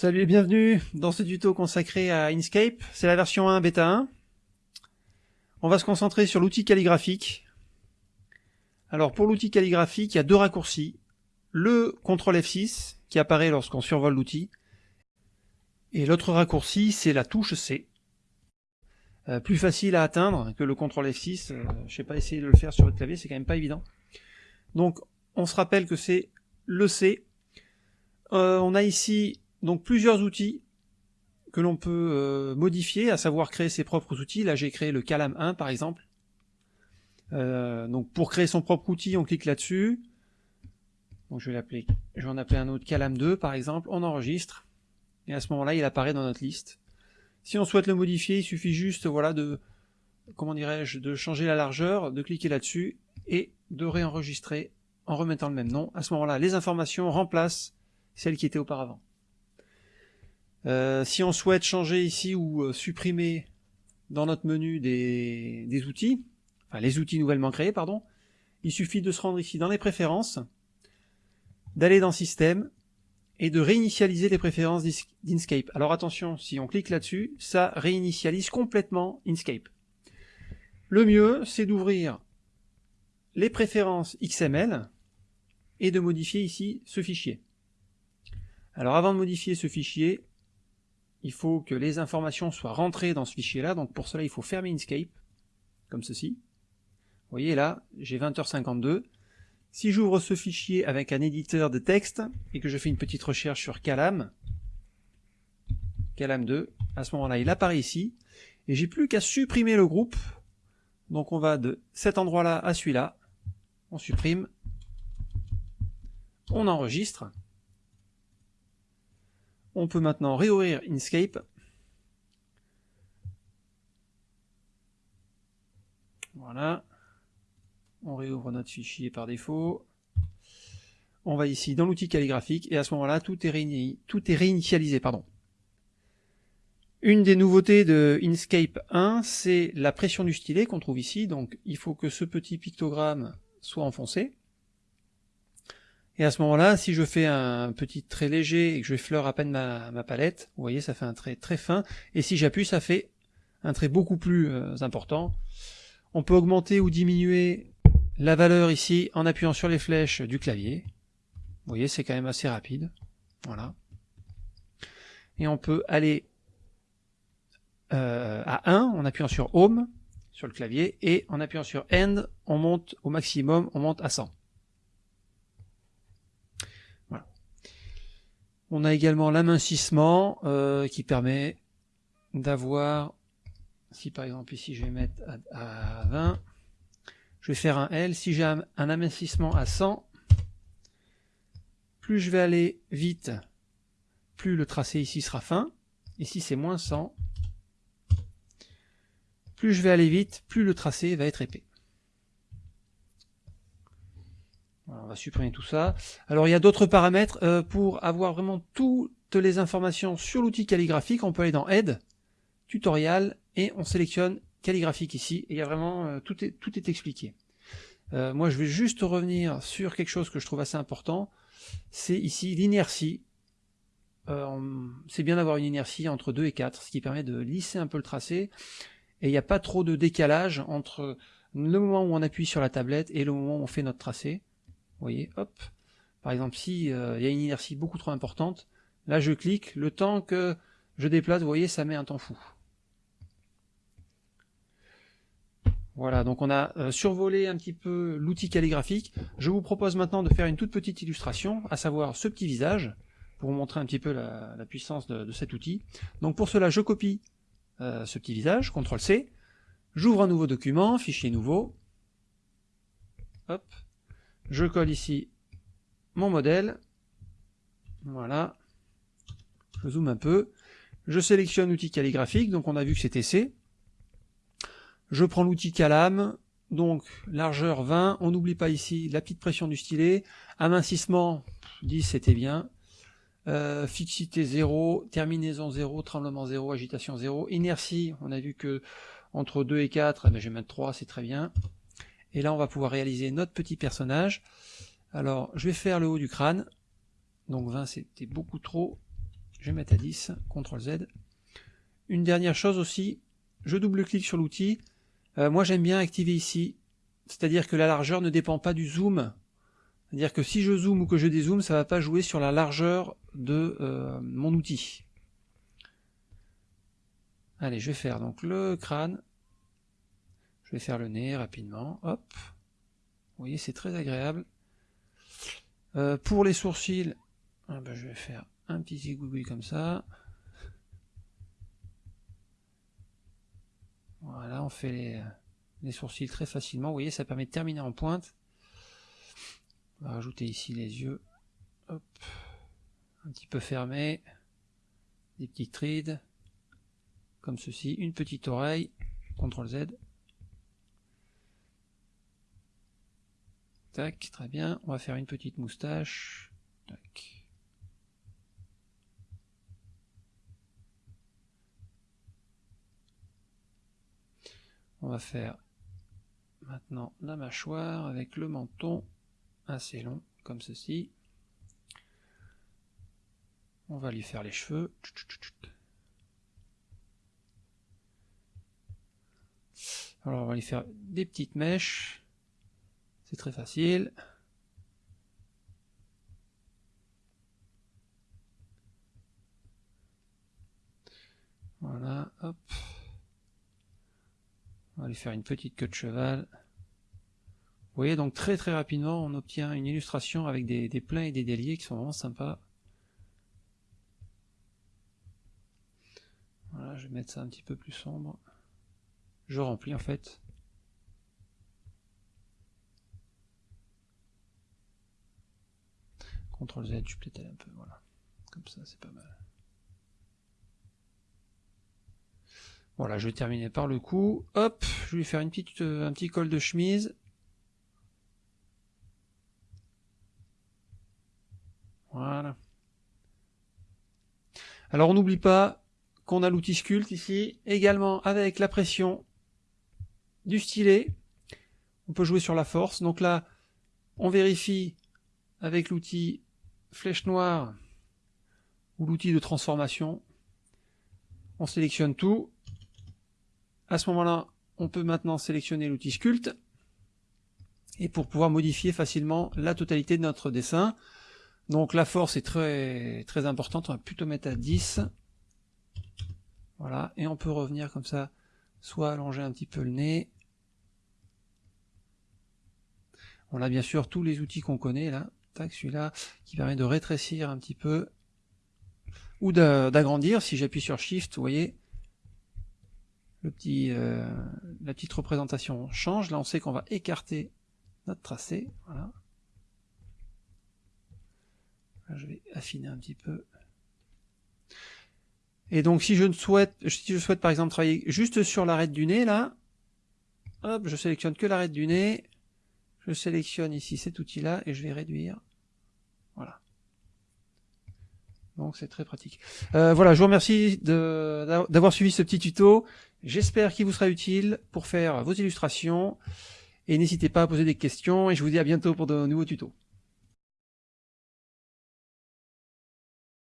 Salut et bienvenue dans ce tuto consacré à Inkscape. C'est la version 1 bêta 1. On va se concentrer sur l'outil calligraphique. Alors pour l'outil calligraphique, il y a deux raccourcis. Le CTRL F6 qui apparaît lorsqu'on survole l'outil. Et l'autre raccourci, c'est la touche C. Euh, plus facile à atteindre que le CTRL F6. Euh, je sais pas essayer de le faire sur votre clavier, c'est quand même pas évident. Donc on se rappelle que c'est le C. Euh, on a ici donc plusieurs outils que l'on peut euh, modifier, à savoir créer ses propres outils. Là j'ai créé le Calam 1 par exemple. Euh, donc pour créer son propre outil, on clique là-dessus. Donc je vais l'appeler, je vais en appeler un autre Calam 2 par exemple. On enregistre et à ce moment-là il apparaît dans notre liste. Si on souhaite le modifier, il suffit juste voilà de comment dirais-je de changer la largeur, de cliquer là-dessus et de réenregistrer en remettant le même nom. À ce moment-là, les informations remplacent celles qui étaient auparavant. Euh, si on souhaite changer ici ou euh, supprimer dans notre menu des, des, outils, enfin les outils nouvellement créés, pardon, il suffit de se rendre ici dans les préférences, d'aller dans Système et de réinitialiser les préférences d'Inkscape. Alors attention, si on clique là-dessus, ça réinitialise complètement Inkscape. Le mieux, c'est d'ouvrir les préférences XML et de modifier ici ce fichier. Alors avant de modifier ce fichier, il faut que les informations soient rentrées dans ce fichier-là, donc pour cela il faut fermer Inkscape, comme ceci. Vous voyez là, j'ai 20h52. Si j'ouvre ce fichier avec un éditeur de texte, et que je fais une petite recherche sur Calam, Calam 2, à ce moment-là il apparaît ici, et j'ai plus qu'à supprimer le groupe, donc on va de cet endroit-là à celui-là, on supprime, on enregistre, on peut maintenant réouvrir Inkscape. Voilà. On réouvre notre fichier par défaut. On va ici dans l'outil calligraphique et à ce moment-là, tout est, réinitialisé. Pardon. Une des nouveautés de Inkscape 1, c'est la pression du stylet qu'on trouve ici. Donc il faut que ce petit pictogramme soit enfoncé. Et à ce moment-là, si je fais un petit trait léger et que je effleure à peine ma, palette, vous voyez, ça fait un trait très fin. Et si j'appuie, ça fait un trait beaucoup plus euh, important. On peut augmenter ou diminuer la valeur ici en appuyant sur les flèches du clavier. Vous voyez, c'est quand même assez rapide. Voilà. Et on peut aller euh, à 1 en appuyant sur Home sur le clavier et en appuyant sur End, on monte au maximum, on monte à 100. On a également l'amincissement euh, qui permet d'avoir, si par exemple ici je vais mettre à, 20, je vais faire un L, si j'ai un, amincissement à 100, plus je vais aller vite, plus le tracé ici sera fin, ici c'est moins 100, plus je vais aller vite, plus le tracé va être épais. On va supprimer tout ça. Alors il y a d'autres paramètres. Euh, pour avoir vraiment toutes les informations sur l'outil calligraphique, on peut aller dans Aide, Tutorial, et on sélectionne calligraphique ici. Et il y a vraiment, euh, tout, est, tout est expliqué. Euh, moi je vais juste revenir sur quelque chose que je trouve assez important. C'est ici l'inertie. c'est bien d'avoir une inertie entre 2 et 4, ce qui permet de lisser un peu le tracé. Et il n'y a pas trop de décalage entre le moment où on appuie sur la tablette et le moment où on fait notre tracé. Vous voyez, hop. Par exemple, si euh, il y a une inertie beaucoup trop importante, là je clique, le temps que je déplace, vous voyez, ça met un temps fou. Voilà, donc on a euh, survolé un petit peu l'outil calligraphique. Je vous propose maintenant de faire une toute petite illustration, à savoir ce petit visage, pour vous montrer un petit peu la, puissance de, cet outil. Donc pour cela, je copie euh, ce petit visage, CTRL-C, j'ouvre un nouveau document, fichier nouveau, hop, je colle ici mon modèle. Voilà. Je zoome un peu. Je sélectionne l'outil calligraphique, donc on a vu que c'était C. Je prends l'outil Calam, donc largeur 20. On n'oublie pas ici la petite pression du stylet. Amincissement 10, c'était bien. Euh, fixité 0, terminaison 0, tremblement 0, agitation 0. Inertie, on a vu que entre 2 et 4, eh ben, je vais mettre 3, c'est très bien. Et là, on va pouvoir réaliser notre petit personnage. Alors, je vais faire le haut du crâne. Donc 20, c'était beaucoup trop. Je vais mettre à 10, CTRL Z. Une dernière chose aussi, je double-clique sur l'outil. Euh, moi j'aime bien activer ici, c'est-à-dire que la largeur ne dépend pas du zoom. C'est-à-dire que si je zoome ou que je dézoome, ça ne va pas jouer sur la largeur de euh, mon outil. Allez, je vais faire donc le crâne. Je vais faire le nez rapidement. Hop. Vous voyez, c'est très agréable. Euh, pour les sourcils, ah ben, je vais faire un petit zigouigoui comme ça. Voilà, on fait les, les, sourcils très facilement. Vous voyez, ça permet de terminer en pointe. On va rajouter ici les yeux. Hop. Un petit peu fermés. Des petites rides. Comme ceci. Une petite oreille. CTRL Z. Tac, très bien. On va faire une petite moustache. Tac. On va faire maintenant la mâchoire avec le menton assez long, comme ceci. On va lui faire les cheveux. Alors on va lui faire des petites mèches. C'est très facile. Voilà, hop. On va lui faire une petite queue de cheval. Vous voyez, donc très très rapidement, on obtient une illustration avec des, des pleins et des déliés qui sont vraiment sympas. Voilà, je vais mettre ça un petit peu plus sombre. Je remplis en fait. CTRL Z, je plétais un peu, voilà. Comme ça, c'est pas mal. Voilà, je vais terminer par le cou. Hop, je vais faire une petite, euh, un petit col de chemise. Voilà. Alors on n'oublie pas qu'on a l'outil sculpt ici, également avec la pression du stylet. On peut jouer sur la force. Donc là, on vérifie avec l'outil flèche noire ou l'outil de transformation. On sélectionne tout. À ce moment-là, on peut maintenant sélectionner l'outil Sculpt et pour pouvoir modifier facilement la totalité de notre dessin. Donc la force est très très importante, on va plutôt mettre à 10. Voilà, et on peut revenir comme ça, soit allonger un petit peu le nez. On a bien sûr tous les outils qu'on connaît là, tac celui-là qui permet de rétrécir un petit peu ou d'agrandir si j'appuie sur Shift, vous voyez, le petit, euh, la petite représentation change. Là, on sait qu'on va écarter notre tracé. Voilà. je vais affiner un petit peu. Et donc, si je ne souhaite, si je souhaite par exemple travailler juste sur l'arête du nez, là, hop, je sélectionne que l'arête du nez. Je sélectionne ici cet outil-là et je vais réduire. Voilà. Donc c'est très pratique. Euh, voilà, je vous remercie d'avoir suivi ce petit tuto. J'espère qu'il vous sera utile pour faire vos illustrations. Et n'hésitez pas à poser des questions et je vous dis à bientôt pour de nouveaux tutos.